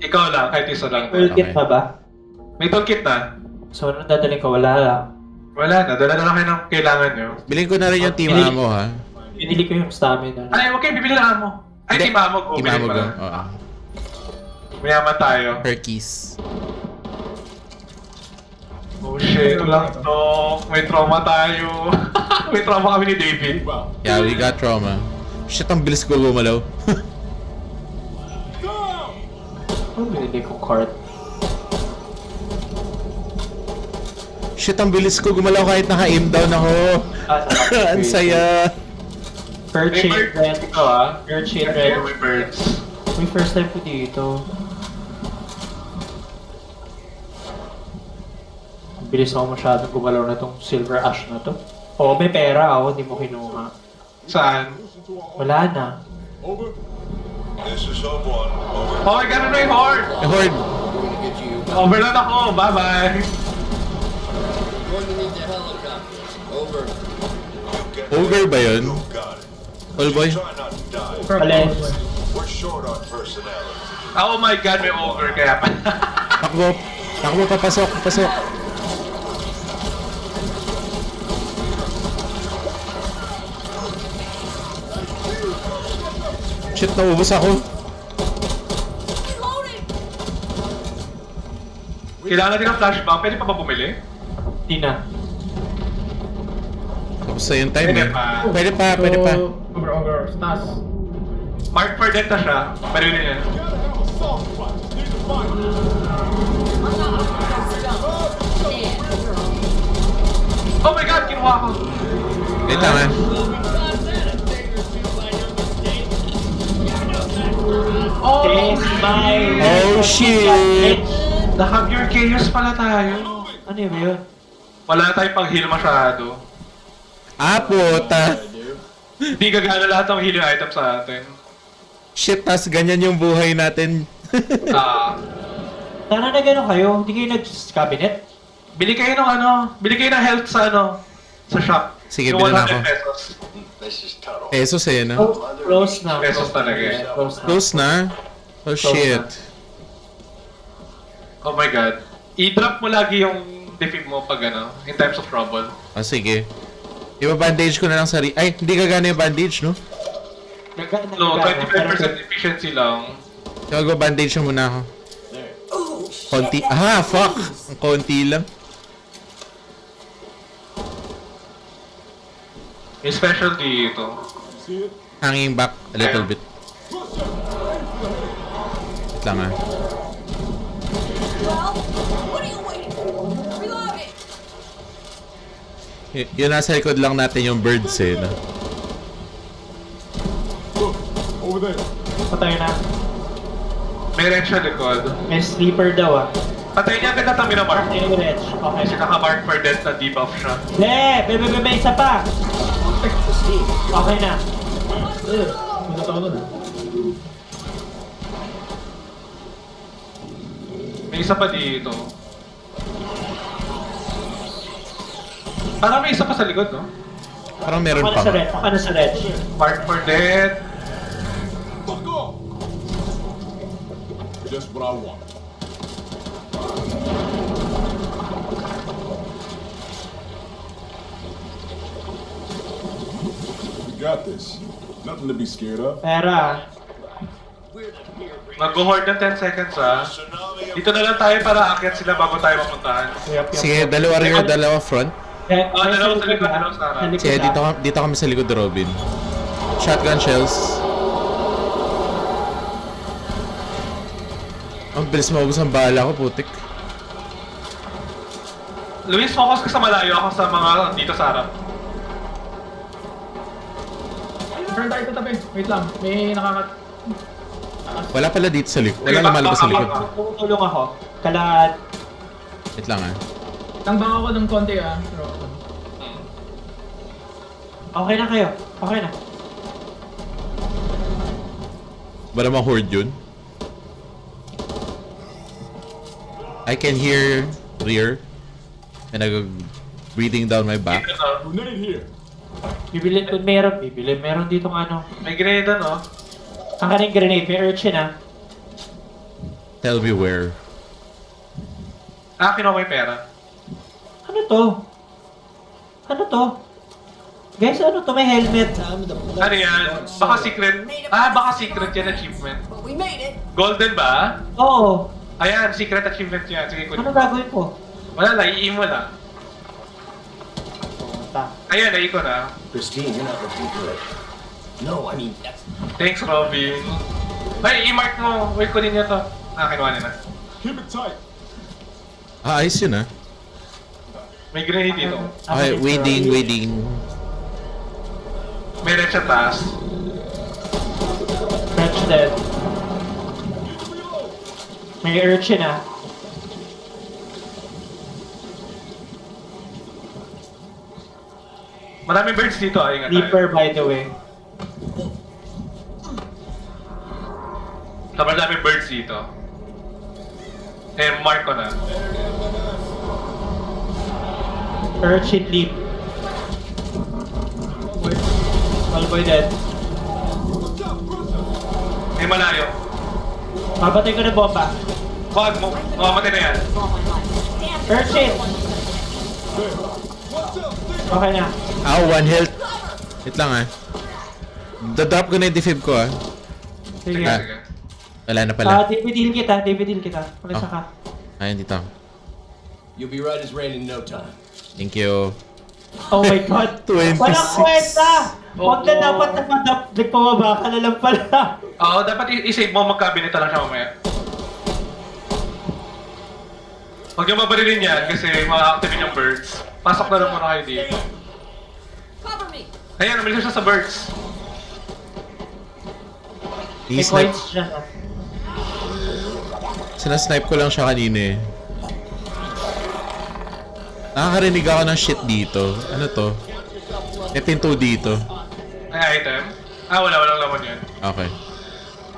Ikaw lang, kahit isa lang. Toolkit Okay. na ba? May toolkit na. So, anong dadalhin ko? Wala lang. Wala na, dala na lang kayo ng kailangan nyo. Bilhin ko na rin yung team Binili- ammo, ha. Binili ko yung stamina. Ay, okay, bibili na mo. Ay, Hindi. team ammo ko. Team bili ammo pa go. lang. Oo. Mayaman tayo. Perkies. Oh shit, lang to. May trauma tayo. [laughs] may trauma kami ni David. Yeah, we got trauma. Shit, ang bilis ko gumalaw. [laughs] Ano binili ko card? Shit, ang bilis ko gumalaw kahit naka-aim down ako. Ah, [laughs] ang saya. May bird red. dito ah. Per chain May red. birds. May first time ko dito. Bilis ako masyadong gumalaw na tong silver ash na to. Oo, may pera ako, hindi mo kinuha. Saan? Wala na. Over. This is Hope One. Over. Oh, I got a new horde! Horde, Overload ako, bye-bye! Over. Ogre ba yun? It. All boy? Alin? Oh my god, may ogre kaya pa. Takbo. Takbo, papasok, papasok. Shit, naubos ako. Reloading! Kailangan din ng flashbang, pwede pa ba bumili? Hindi na. Tapos na yung time Pwede eh. pa. Pwede pa, pwede pa. So, Over, over, sa taas. Mark for death na siya. Barili niya. Gotta have a soft spot. Just need to find it. I'm not Damn. Oh my god, kinuha ko! Wait lang ah. Oh! Yes, my... Oh, shit. Naka-pure chaos pala tayo. Ano yun yun? Wala tayong pang-heal masyado. Ah, puta. Hindi gagana lahat ng healing item sa atin. Shit, tas ganyan yung buhay natin. [laughs] Ah, Sana na gano'n kayo, hindi kayo nag-cabinet? bili kayo ng ano, bili kayo ng health sa ano, sa shop. Sige, Yung na 100 ako. pesos. Pesos eh, no? Oh, close na. Pesos talaga eh. Close na. Close na. Oh, shit. Oh my god. I-drop mo lagi yung defib mo pag ano, in times of trouble. Ah, sige. Iba-bandage ko na lang sa ri- Ay, hindi gagana yung bandage, no? Naga- No, nagagana, pero 25% efficiency lang. Gago, bandage na muna ako. Konti. Ah, fuck! Ang konti lang. Yung special dito. See it? Hanging back a little bit. Wait lang ah. Y- yun nasa likod lang natin yung birds eh, no? Look, over there. Patay na. May red siya likod. May sleeper daw ah. Patay niya agad na tabi na mark. Patay yung wretch. Okay. Kasi naka-mark for death na debuff siya. Be! Be, be, be, be, isa pa! Okay na. Eh, ako dun ah. May isa pa dito. Parang may isa pa sa likod, no? Parang meron Ako na pa. sa red. Ako na sa red. Mark for dead. Fuck off! Just what I want. Got this. Nothing to be scared of. Pera. Mag-hoard ng 10 seconds, ah. Dito na lang tayo para akyat sila bago tayo mapuntahan. Sige, dalawa rear, dalawa front. Eh, may dalawa sa likod dalawa sa harap. Sige, dito, dito kami sa likod ni Robin. Shotgun shells. Ang bilis maubos ang bala ko, putik. Luis, focus ka sa malayo. Ako sa mga dito sa harap. Turn tayo sa tabi. Wait lang. May nakakat... Wala pala dito sa likod. Wala lumalabas sa likod. Tutulong ako. Kalat. Wait lang ah. Tangbang ako ng konti ah. Pero, Okay na kayo. Okay na. Ba namang horde yun? I can hear rear. And I'm breathing down my back. Ito, Grenade here. Bibilin kung meron. Bibilin. Meron dito ng ano. may grenade, no? Ang kaning grenade. May urchin ah. Tell me where. Ah, kinuha yung pera. Ano to? Ano to? Guys, ano to? May helmet. Ano yan? Baka secret. Ah, baka secret yan achievement. We made it. Golden ba? Oo. Ayan, secret achievement yan. Sige, Ano kunin. gagawin ko? Wala lang, i mo lang. Puta. Ayan, nai ko na. Christine, you're not looking good. No, I mean, that's... Thanks, Robin. Ay, i-mark mo. Wait, kunin niya to. Ah, kinuha niya na. Keep it tight. Ah, ayos yun ah. May grenade dito. Okay, waiting, waiting. May red sa taas. French dead. May urchin ah. Maraming birds dito, ah. Ingat tayo. Leaper by the way. Sobrang daming birds dito. Eh, mark ko na. Urchin leap. Malboy dead. May malayo. Mabatay ko na bomba. Wag mo. Mamamatay na yan. All my life. Okay na. Ah, one health. Wait lang ah. Dadrop ko na yung defib ko ah. Sige. Ah. Wala na Ah, pala. David heal kita. David heal kita. Palisa Oh. ka. Ayun dito. You'll be right as rain in no time. Thank you. Oh my god. [laughs] 26. Walang kwenta! Huwag ka Oo. dapat napadap. Nagpababa ka na lang pala. [laughs] Oo, dapat i-save mo magkabinita lang siya mamaya. Huwag niyo mabarilin yan kasi ma-activate yung birds. Pasok na lang muna kayo dito. Cover me. Ayan, umalis siya sa birds. May I-snipe. Sinasnipe ko lang siya kanina eh. Nakakarinig ako ng shit dito. Ano to? May pinto dito. May item. Ah, wala, walang laman yun. Okay.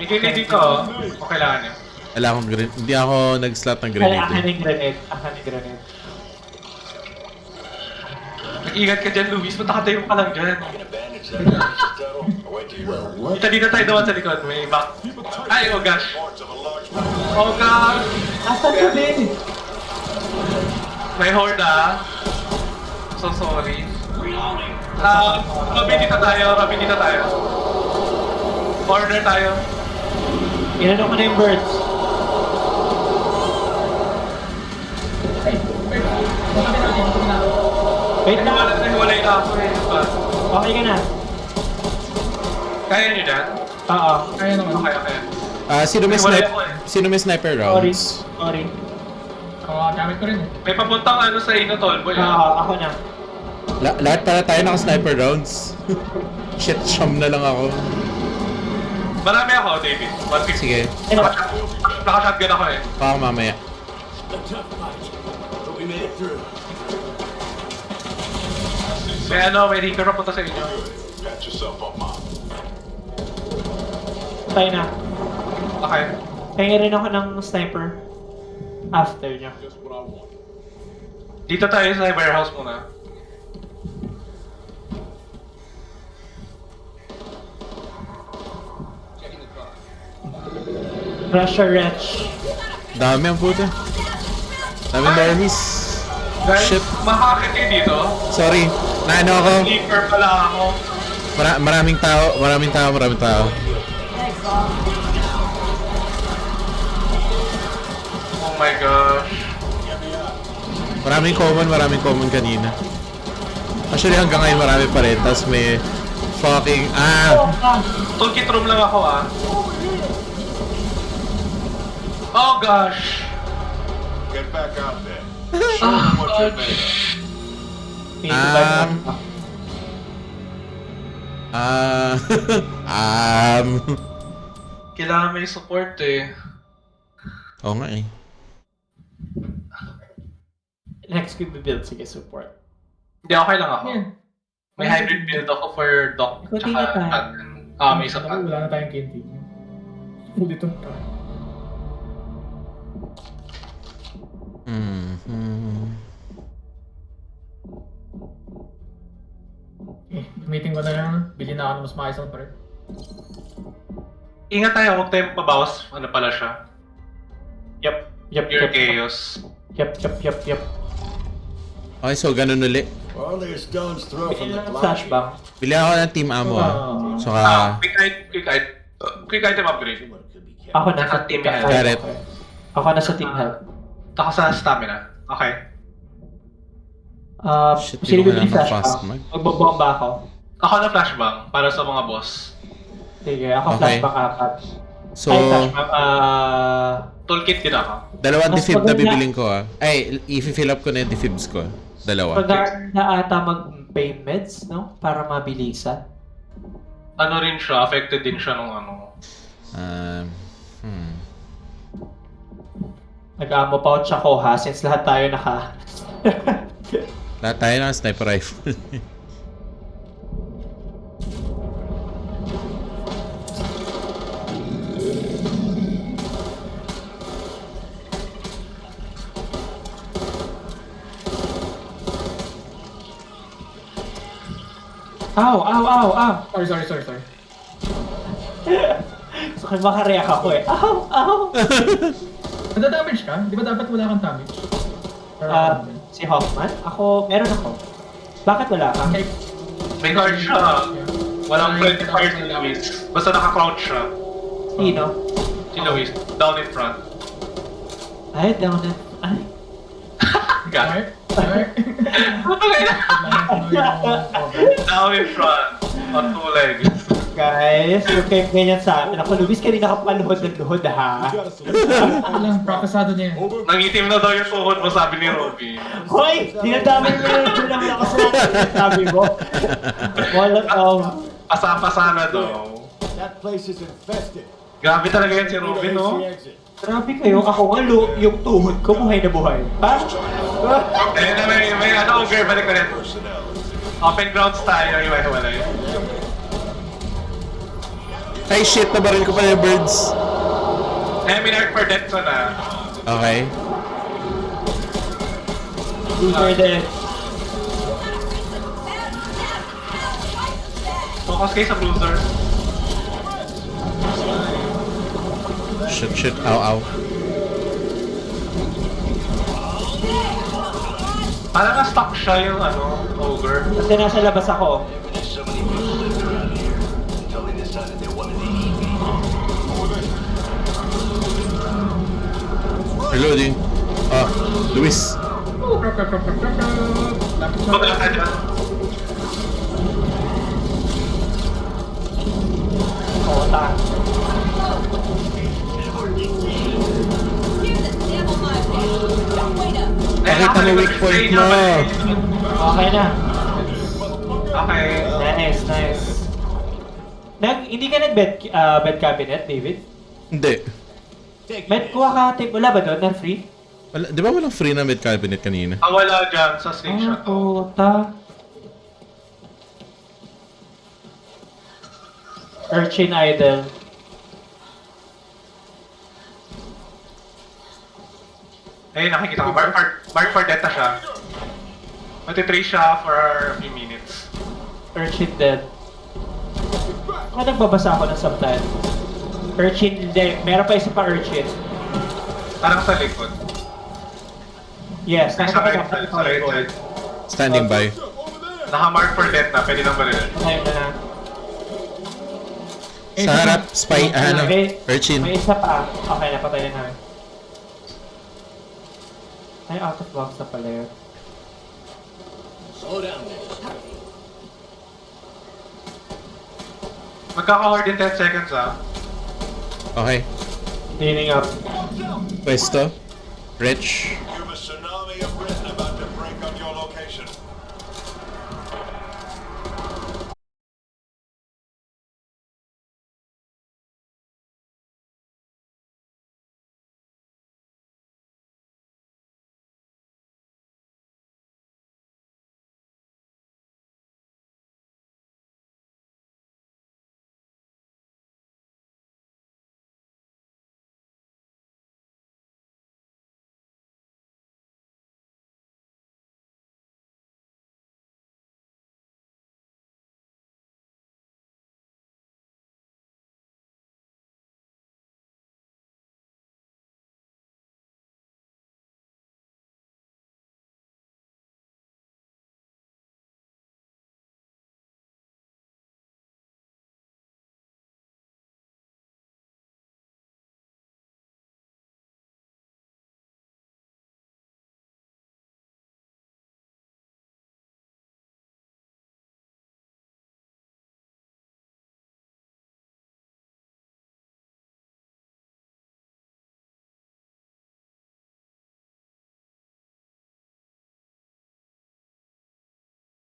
May grenade dito, oh. Kung kailangan niyo. Wala akong grenade. Hindi ako nag-slot ng Ay, grenade. akin eh. yung grenade. Akin yung grenade. Mag-ingat ka dyan, Luis. Punta ka lang dyan. Bandage that precious tunnel. I wait till you're Dito, dito tayo naman sa likod. May back. Ay, oh gosh. Oh gosh. Asan ka din? May horde ah. So sorry. Ah, Robin dito tayo, Robin dito tayo. Corner tayo. Inano ko na yung birds. ay, wait. Wait na. Wala na hiwalay na Okay ka na. Kaya niyo dyan? Oo. Kaya naman. Okay, okay. Ah, sino may Wala snipe? ako eh. Sino may sniper Sorry. rounds? Sorry. Ako, gamit ko rin eh. May papuntang ano sa inyo, Tolboy Oo, ah. ako na. La- lahat para tayo naka-sniper rounds. [laughs] Shit, sham na lang ako. Marami ako, David. 150. Sige, Naka- Naka-shotgun ako eh. baka mamaya. A tough fight, but we made it through. May ano, may reaper papunta sa inyo. Tayo na. Okay. Kaya rin ako ng sniper. After want. Dito tayo sa warehouse muna. Russia Wretch. Dami ang puta. Daming Barbies. Guys, Shit. makakit kayo dito. Sorry. Naano ako. Sleeper pala ako. Mara- maraming tao, maraming tao, maraming tao. Oh my gosh. Maraming common, maraming common kanina. Actually hanggang ngayon marami pa rin. Tapos may fucking... Ah! Toolkit room lang ako ah. Oh gosh. Get back out there. Um, Ah... [laughs] um... Kailangan may support eh. Oo nga eh. Next ko build sige support. Hindi, okay lang ako. Yan. May hybrid build ako for dock Kunti tsaka shotgun. Ah, may isa pa. Wala na tayong canteen. Ulit Hmm. hmm. Eh, meeting ko na lang. Bili na ako ng mas maayos na parin. Ingat tayo, huwag tayong pabawas. Ano pala siya? Yep. Yep, Pure yep. chaos. Yep, yep, yep, yep. Okay, so ganun uli. Only a stone's throw from the cloud. flashbang. Bili ako ng team ammo ah. Saka... Ah, quick, item, quick, item, quick item upgrade. Ako na sa team health. it. Ako na sa team health. Ako sa stamina. Okay. Uh, Shit, sino di ko kailangan flashbang? fast mag. Magbobomba ako. Ako na flashbang para sa mga boss. Sige, ako Okay. flashbang apat. So, Ay, flashbang, ah... Toolkit din ako. dalawang Mas defib na maganda- bibiling ko ah. Ay, i-fill up ko na yung defibs ko. Dalawa. Maganda ata mag-pain meds, no? Para mabilisan. Ano rin siya, affected din siya nung ano. Um, hmm. Nag-amo pouch ako ha, since lahat tayo naka... [laughs] Lahat tayo ng sniper rifle. Ow, ow, ow, ow! Sorry, sorry, sorry, sorry. [laughs] So, kaya makareact ako eh. Ow, ow! [laughs] Nadadamage ka? Di ba dapat wala kang damage? Ah, si Hoffman? Ako, meron ako. Bakit wala ka? okay. May card siya. Walang Ay, friend card si Luis. Basta naka-crouch siya. Sino? Si Luis. Down in front. Ay, down na. Ay. [laughs] Got it. [laughs] Down in front. On two legs. Guys, huwag kayong ganyan sa akin. Ako, Luis, kanina ka pa luhod ng luhod ha. You got a solution? Lang, prakasado niya. Nangitim na daw yung tuhod mo, sabi ni Robin. Hoy! Dinadami mo yung lang ako sa sabi mo. Wala um, Pasa-pasa na daw. That place is infested. Grabe talaga yan si a no? Grabe kayo, ako nga lu, yung tuhod ko buhay na buhay. Ha? Ayun na, may, may ano, ogre, balik ka rin. Open grounds tayo, iwalay-walay. Ay shit, nabaril ko pa yung birds. Eh, may narc for death na. Okay. Loser din. Focus kayo sa bruiser. Shit, shit. Ow, ow. Parang na-stuck siya yung ano, ogre. Kasi nasa labas ako. Don't wait up. Eh, Pakita mo weak point mo. Okay na. Okay. Nice, nice. Nag, hindi ka nag-bed, ah, bed cabinet, David? Hindi. Med, kuha ka tip. Wala ba doon na free? Wala, di ba walang free na mid cabinet kanina? Ah, wala dyan sa station Ah, to. puta. Urchin Idol. Ayun, nakikita ko. Mark for, Mark for death na siya. Matitrace siya for a few minutes. Urchin dead. Kaya nagbabasa ako ng subtitle. Urchin, hindi. Meron pa isa pa urchin. Parang sa likod. Yes, Sa nakita ko right side, sa right side. Standing by. Naka-mark for death na, pwede nang barilin. Ayun na na. Eh, Sa harap, spy, ah, ano, May- urchin. May isa pa. Okay, napatay na namin. Ay, out of box na pala yun. Slow down there. Magkaka-horde in 10 seconds ah. Okay. Cleaning up. Pwesto. Rich.